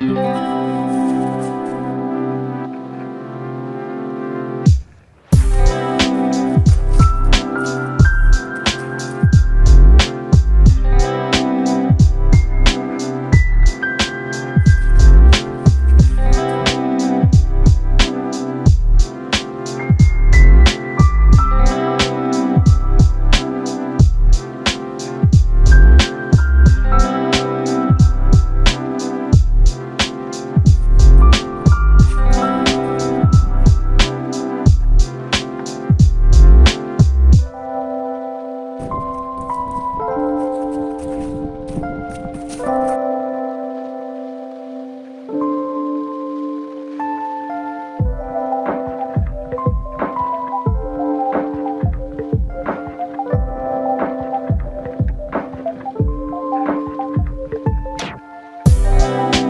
Música Bye.